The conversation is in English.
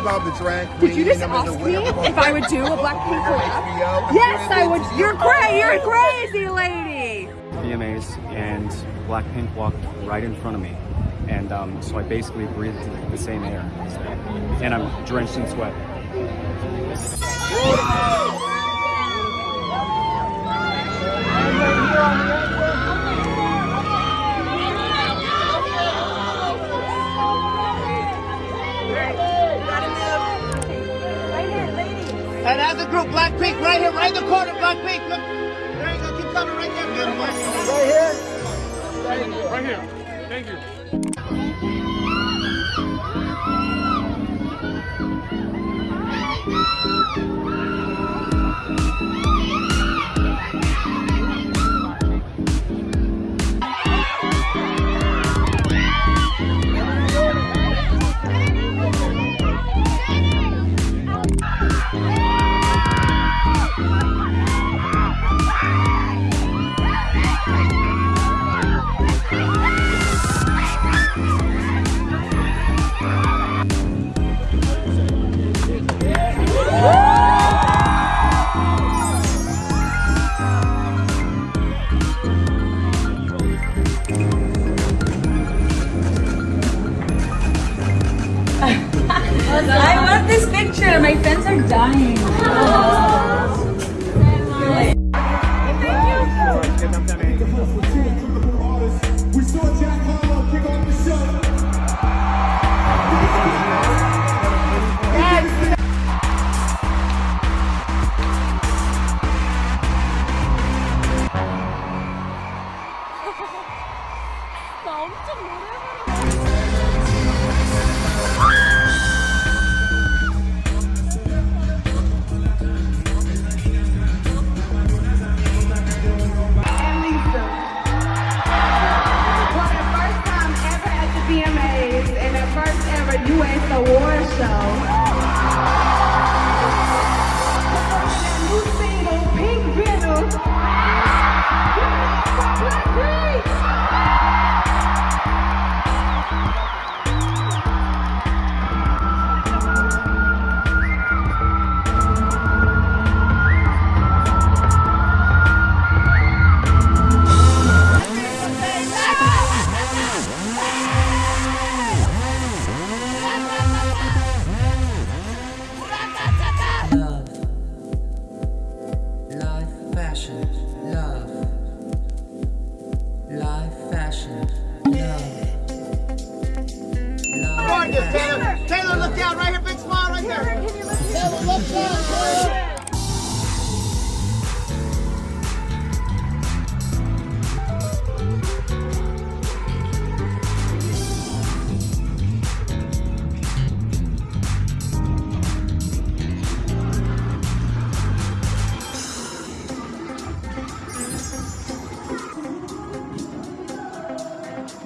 about the drag queen. Did you just and ask me if I would do a Blackpink collab? HBO. Yes, I would. You're crazy. You're a crazy lady. VMAs and Blackpink walked right in front of me. And um, so I basically breathed the same air. And I'm drenched in sweat. And as a group, Blackpink, right here, right in the corner, Blackpink. Look, there you go, keep coming right there, beautiful. Right here. Right here. Thank you. I want this picture. My friends are dying. We first ever US award show. Fashion,